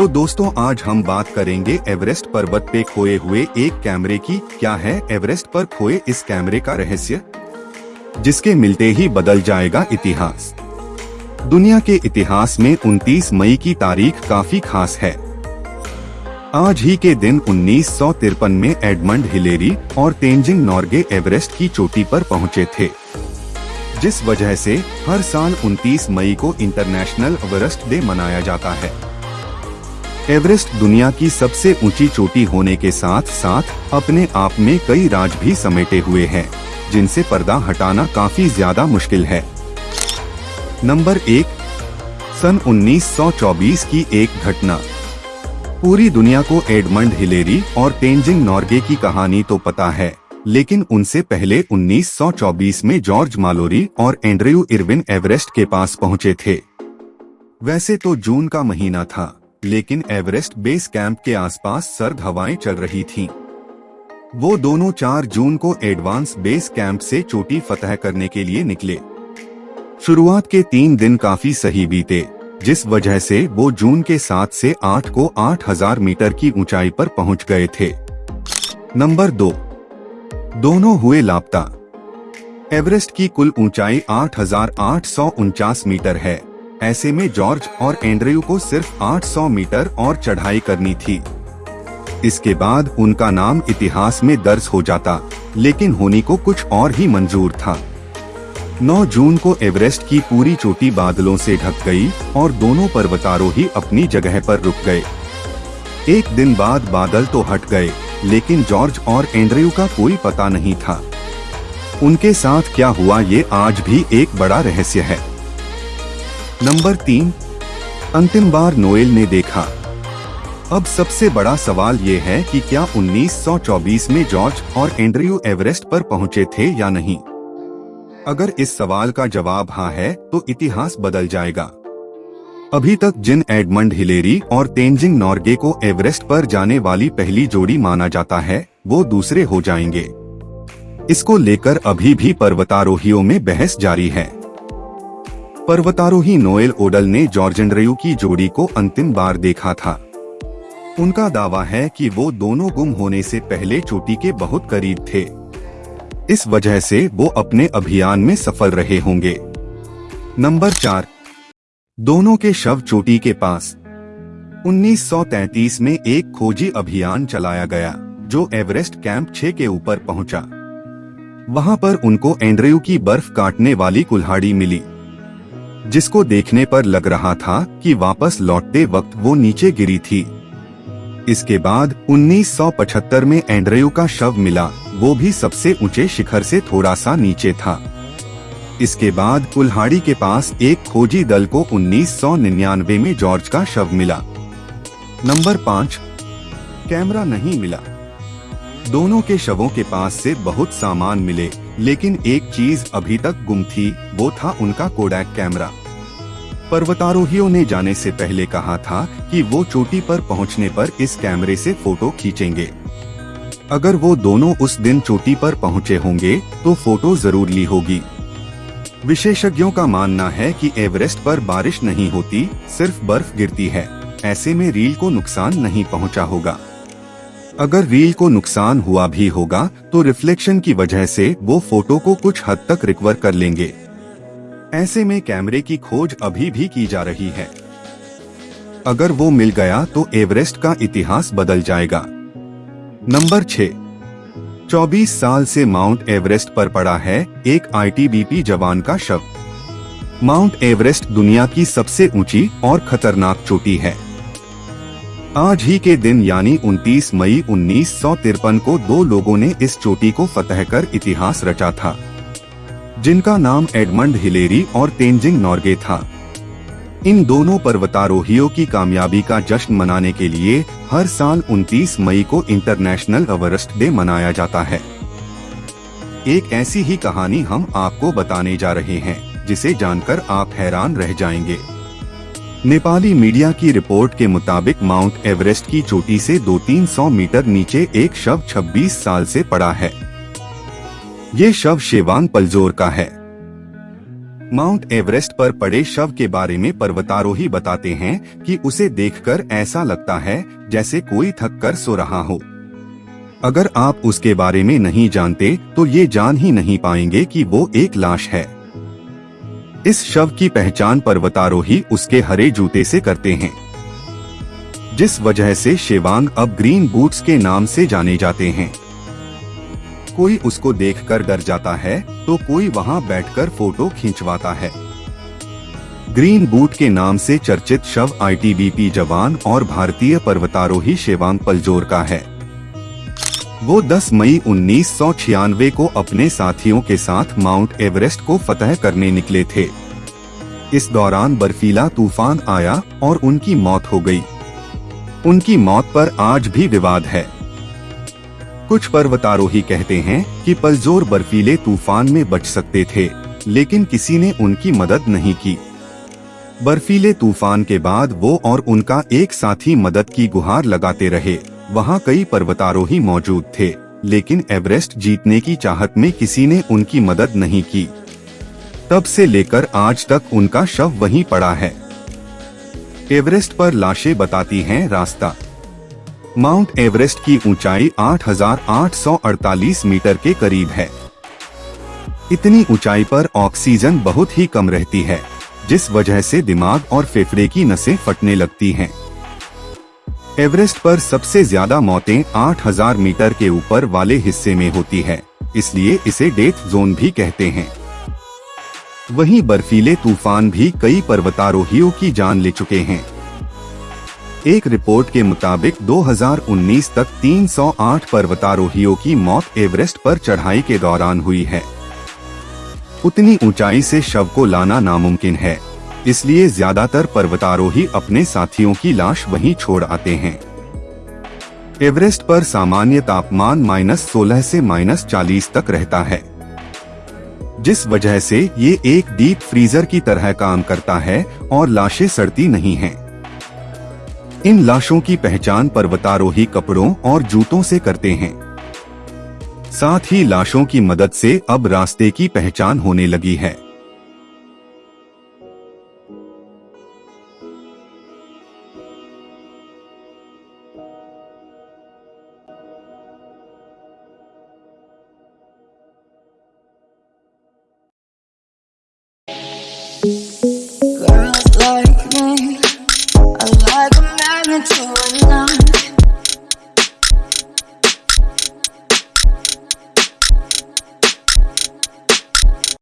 तो दोस्तों, आज हम बात करेंगे एवरेस्ट पर्वत पे खोए हुए एक कैमरे की। क्या है एवरेस्ट पर खोए इस कैमरे का रहस्य? जिसके मिलते ही बदल जाएगा इतिहास। दुनिया के इतिहास में 29 मई की तारीख काफ़ी खास है। आज ही के दिन उन्नीस सौ तिरपन में एडमंड हिलेरी और तेंजिंग नॉर्गे एवरेस्ट की चोटी पर पहुँचे थे। जिस वजह से हर साल 29 मई को इंटरनेशनल एवरेस्ट डे मनाया जाता है। एवरेस्ट दुनिया की सबसे ऊँची चोटी होने के साथ साथ अपने आप में कई राज भी समेटे हुए हैं, जिनसे पर्दा हटाना काफ़ी ज़्यादा मुश्किल है। नंबर एक, सन 1924 की एक घटना। पूरी दुनिया को एडमंड हिलेरी और टेंजिंग नॉर्गे की कहानी तो पता है, लेकिन उनसे पहले 1924 में जॉर्ज मालोरी और एंड्रयू इरविन एवरेस्ट के पास पहुँचे थे। वैसे तो जून का महीना था। लेकिन एवरेस्ट बेस कैंप के आसपास सर्द हवाएँ चल रही थीं। वो दोनों 4 जून को एडवांस बेस कैंप से चोटी फतह करने के लिए निकले। शुरुआत के तीन दिन काफ़ी सही बीते, जिस वजह से वो जून के सात से आठ को आठ हज़ार मीटर की ऊंचाई पर पहुँच गए थे। नंबर दो। दोनों हुए लापता। एवरेस्ट की कुल ऊंचाई आठ हज़ार आठ सौ उनचास मीटर है। ऐसे में जॉर्ज और एंड्रयू को सिर्फ़ 800 मीटर और चढ़ाई करनी थी। इसके बाद उनका नाम इतिहास में दर्ज हो जाता, लेकिन होनी को कुछ और ही मंजूर था। 9 जून को एवरेस्ट की पूरी चोटी बादलों से ढक गई और दोनों पर्वतारोही अपनी जगह पर रुक गए। एक दिन बाद बादल तो हट गए, लेकिन जॉर्ज और एंड्रयू का कोई पता नहीं था। उनके साथ क्या हुआ ये आज भी एक बड़ा रहस्य है। नंबर तीन, अंतिम बार नोएल ने देखा। अब सबसे बड़ा सवाल ये है कि क्या 1924 में जॉर्ज और एंड्रयू एवरेस्ट पर पहुँचे थे या नहीं? अगर इस सवाल का जवाब हाँ है तो इतिहास बदल जाएगा। अभी तक जिन एडमंड हिलेरी और तेंजिंग नॉर्गे को एवरेस्ट पर जाने वाली पहली जोड़ी माना जाता है, वो दूसरे हो जाएँगे। इसको लेकर अभी भी पर्वतारोहियों में बहस जारी है। पर्वतारोही नोएल ओडल ने जॉर्जेंड्रयू की जोड़ी को अंतिम बार देखा था। उनका दावा है कि वो दोनों गुम होने से पहले चोटी के बहुत करीब थे। इस वजह से वो अपने अभियान में सफल रहे होंगे। नंबर चार। दोनों के शव चोटी के पास। 1933 में एक खोजी अभियान चलाया गया, जो एवरेस्ट कैंप 6 के ऊपर पहुँचा। वहाँ पर उनको एंड्रयू की बर्फ़ काटने वाली कुल्हाड़ी मिली। जिसको देखने पर लग रहा था कि वापस लौटते वक्त वो नीचे गिरी थी। इसके बाद 1975 में एंड्रयू का शव मिला। वो भी सबसे ऊँचे शिखर से थोड़ा सा नीचे था। इसके बाद कुल्हाड़ी के पास एक खोजी दल को 1999 में जॉर्ज का शव मिला। नंबर पाँच, कैमरा नहीं मिला। दोनों के शवों के पास से बहुत सामान मिले। लेकिन एक चीज़ अभी तक गुम थी, वो था उनका कोडैक कैमरा पर्वतारोहियों ने जाने से पहले कहा था कि वो चोटी पर पहुँचने पर इस कैमरे से फ़ोटो खींचेंगे। अगर वो दोनों उस दिन चोटी पर पहुँचे होंगे तो फ़ोटो ज़रूर ली होगी। विशेषज्ञों का मानना है कि एवरेस्ट पर बारिश नहीं होती, सिर्फ़ बर्फ़ गिरती है। ऐसे में रील को नुकसान नहीं पहुँचा होगा। अगर रील को नुकसान हुआ भी होगा तो रिफ्लेक्शन की वजह से वो फ़ोटो को कुछ हद तक रिकवर कर लेंगे। ऐसे में कैमरे की खोज अभी भी की जा रही है। अगर वो मिल गया तो एवरेस्ट का इतिहास बदल जाएगा। नंबर छह। 24 साल से माउंट एवरेस्ट पर पड़ा है एक आईटीबीपी जवान का शव। माउंट एवरेस्ट दुनिया की सबसे ऊँची और खतरनाक चोटी है। आज ही के दिन यानी 29 मई उन्नीस सौ तिरपन को दो लोगों ने इस चोटी को फतह कर इतिहास रचा था, जिनका नाम एडमंड हिलेरी और तेंजिंग नॉर्गे था। इन दोनों पर्वतारोहियों की कामयाबी का जश्न मनाने के लिए हर साल 29 मई को इंटरनेशनल एवरेस्ट डे मनाया जाता है। एक ऐसी ही कहानी हम आपको बताने जा रहे हैं, जिसे जानकर आप हैरान रह जाएँगे। नेपाली मीडिया की रिपोर्ट के मुताबिक माउंट एवरेस्ट की चोटी से दो तीन सौ मीटर नीचे एक शव 26 साल से पड़ा है। ये शव शेवांग पलजोर का है। माउंट एवरेस्ट पर पड़े शव के बारे में पर्वतारोही बताते हैं कि उसे देखकर ऐसा लगता है, जैसे कोई थक कर सो रहा हो। अगर आप उसके बारे में नहीं जानते तो ये जान ही नहीं पाएँगे कि वो एक लाश है। इस शव की पहचान पर्वतारोही उसके हरे जूते से करते हैं। जिस वजह से शेवांग अब ग्रीन बूट्स के नाम से जाने जाते हैं। कोई उसको देखकर डर जाता है तो कोई वहाँ बैठकर फ़ोटो खींचवाता है। ग्रीन बूट के नाम से चर्चित शव आईटीबीपी जवान और भारतीय पर्वतारोही शेवांग पलजोर का है। वो 10 मई उन्नीस सौ छियानवे को अपने साथियों के साथ माउंट एवरेस्ट को फतह करने निकले थे। इस दौरान बर्फीला तूफ़ान आया और उनकी मौत हो गई। उनकी मौत पर आज भी विवाद है। कुछ पर्वतारोही कहते हैं कि पलजोर बर्फीले तूफ़ान में बच सकते थे, लेकिन किसी ने उनकी मदद नहीं की। बर्फीले तूफ़ान के बाद वो और उनका एक साथी मदद की गुहार लगाते रहे। वहाँ कई पर्वतारोही मौजूद थे लेकिन एवरेस्ट जीतने की चाहत में किसी ने उनकी मदद नहीं की। तब से लेकर आज तक उनका शव वहीं पड़ा है। एवरेस्ट पर लाशें बताती हैं रास्ता। माउंट एवरेस्ट की ऊंचाई 8,848 मीटर के करीब है। इतनी ऊंचाई पर ऑक्सीजन बहुत ही कम रहती है जिस वजह से दिमाग और फेफड़े की नसें फटने लगती हैं। एवरेस्ट पर सबसे ज़्यादा मौतें 8000 मीटर के ऊपर वाले हिस्से में होती है, इसलिए इसे डेथ जोन भी कहते हैं। वहीं बर्फीले तूफ़ान भी कई पर्वतारोहियों की जान ले चुके हैं। एक रिपोर्ट के मुताबिक 2019 तक 308 पर्वतारोहियों की मौत एवरेस्ट पर चढ़ाई के दौरान हुई है। उतनी ऊंचाई से शव को लाना नामुमकिन है। इसलिए ज़्यादातर पर्वतारोही अपने साथियों की लाश वहीं छोड़ आते हैं। एवरेस्ट पर सामान्य तापमान माइनस सोलह से माइनस चालीस तक रहता है। जिस वजह से ये एक डीप फ्रीजर की तरह काम करता है और लाशें सड़ती नहीं हैं। इन लाशों की पहचान पर्वतारोही कपड़ों और जूतों से करते हैं। साथ ही लाशों की मदद से अब रास्ते की पहचान होने लगी है।